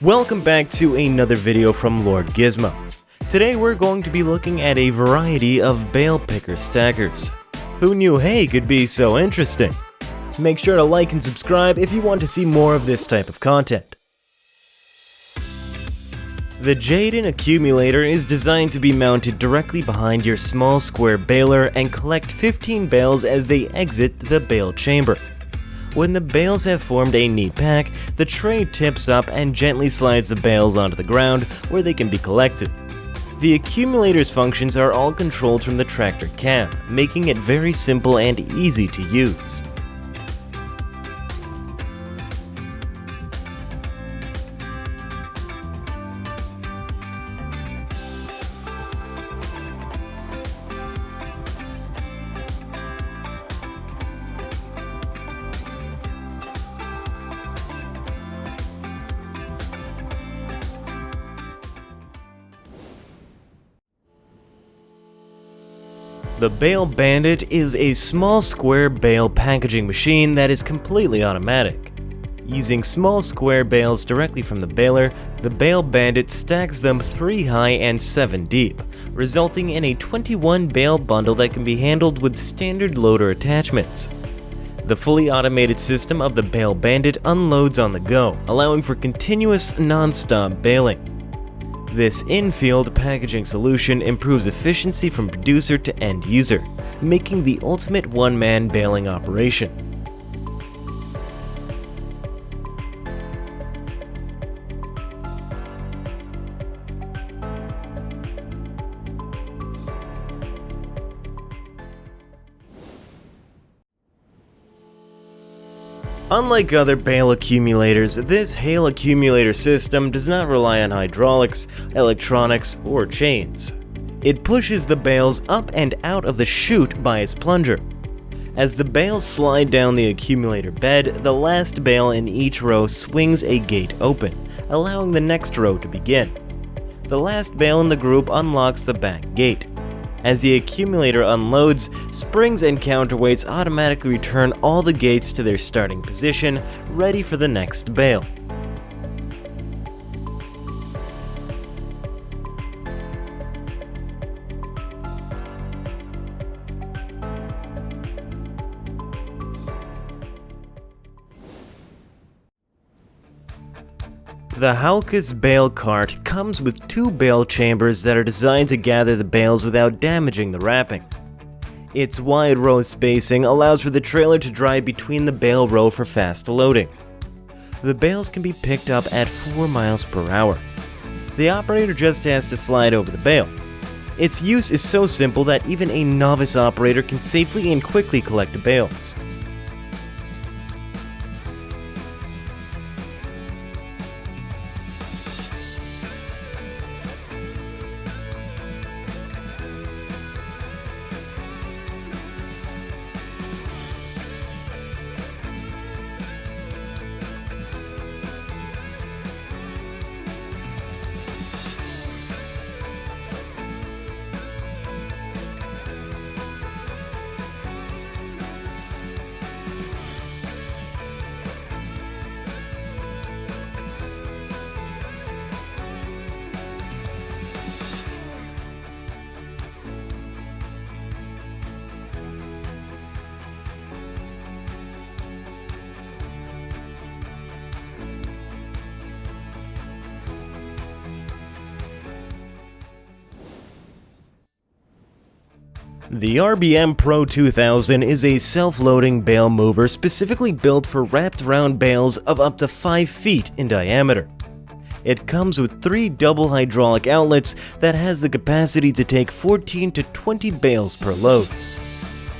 Welcome back to another video from Lord Gizmo. Today we're going to be looking at a variety of bale picker stackers. Who knew hay could be so interesting? Make sure to like and subscribe if you want to see more of this type of content. The Jaden accumulator is designed to be mounted directly behind your small square baler and collect 15 bales as they exit the bale chamber. When the bales have formed a neat pack, the tray tips up and gently slides the bales onto the ground where they can be collected. The accumulator's functions are all controlled from the tractor cab, making it very simple and easy to use. The Bale Bandit is a small square bale packaging machine that is completely automatic. Using small square bales directly from the baler, the Bale Bandit stacks them 3 high and 7 deep, resulting in a 21 bale bundle that can be handled with standard loader attachments. The fully automated system of the Bale Bandit unloads on the go, allowing for continuous non-stop baling. This in-field packaging solution improves efficiency from producer to end user, making the ultimate one-man baling operation. Unlike other bale accumulators, this Hale accumulator system does not rely on hydraulics, electronics, or chains. It pushes the bales up and out of the chute by its plunger. As the bales slide down the accumulator bed, the last bale in each row swings a gate open, allowing the next row to begin. The last bale in the group unlocks the back gate. As the accumulator unloads, springs and counterweights automatically return all the gates to their starting position, ready for the next bale. The Hauckes bale cart comes with two bale chambers that are designed to gather the bales without damaging the wrapping. Its wide row spacing allows for the trailer to drive between the bale row for fast loading. The bales can be picked up at 4 miles per hour. The operator just has to slide over the bale. Its use is so simple that even a novice operator can safely and quickly collect bales. The RBM Pro 2000 is a self-loading bale mover specifically built for wrapped round bales of up to 5 feet in diameter. It comes with three double hydraulic outlets that has the capacity to take 14 to 20 bales per load.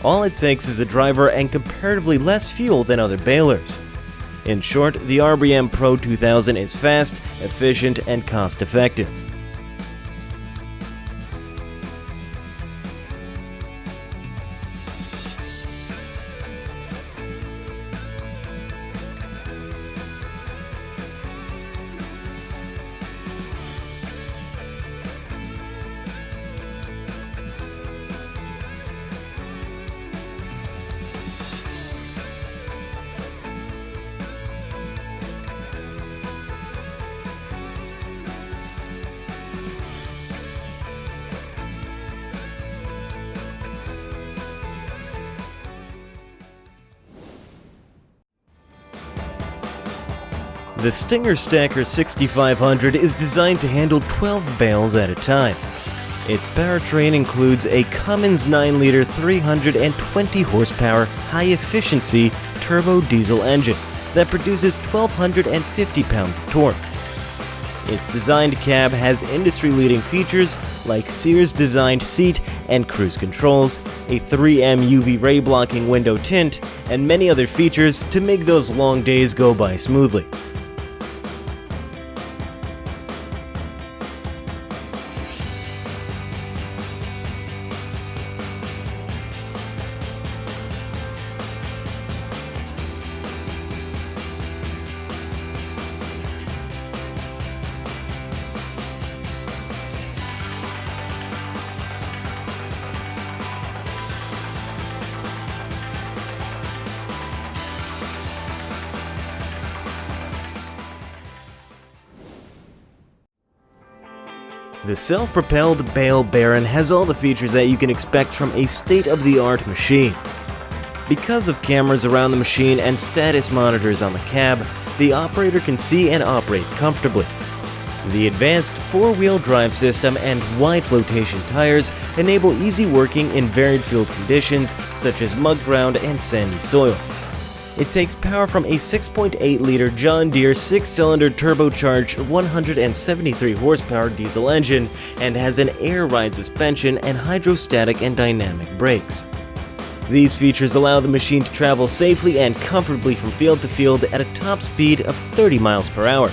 All it takes is a driver and comparatively less fuel than other balers. In short, the RBM Pro 2000 is fast, efficient, and cost-effective. The Stinger Stacker 6500 is designed to handle 12 bales at a time. Its powertrain includes a Cummins 9-liter 320 horsepower high-efficiency turbo diesel engine that produces 1,250 pounds of torque. Its designed cab has industry-leading features like Sears-designed seat and cruise controls, a 3M UV ray blocking window tint, and many other features to make those long days go by smoothly. The self-propelled Bale Baron has all the features that you can expect from a state-of-the-art machine. Because of cameras around the machine and status monitors on the cab, the operator can see and operate comfortably. The advanced four-wheel drive system and wide flotation tires enable easy working in varied field conditions such as mud ground and sandy soil. It takes power from a 6.8-liter John Deere 6-cylinder turbocharged 173 horsepower diesel engine and has an air-ride suspension and hydrostatic and dynamic brakes. These features allow the machine to travel safely and comfortably from field to field at a top speed of 30 miles per hour.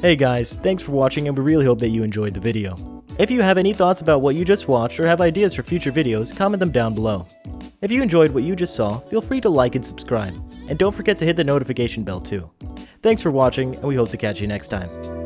Hey guys, thanks for watching and we really hope that you enjoyed the video. If you have any thoughts about what you just watched or have ideas for future videos, comment them down below. If you enjoyed what you just saw, feel free to like and subscribe, and don't forget to hit the notification bell too. Thanks for watching, and we hope to catch you next time.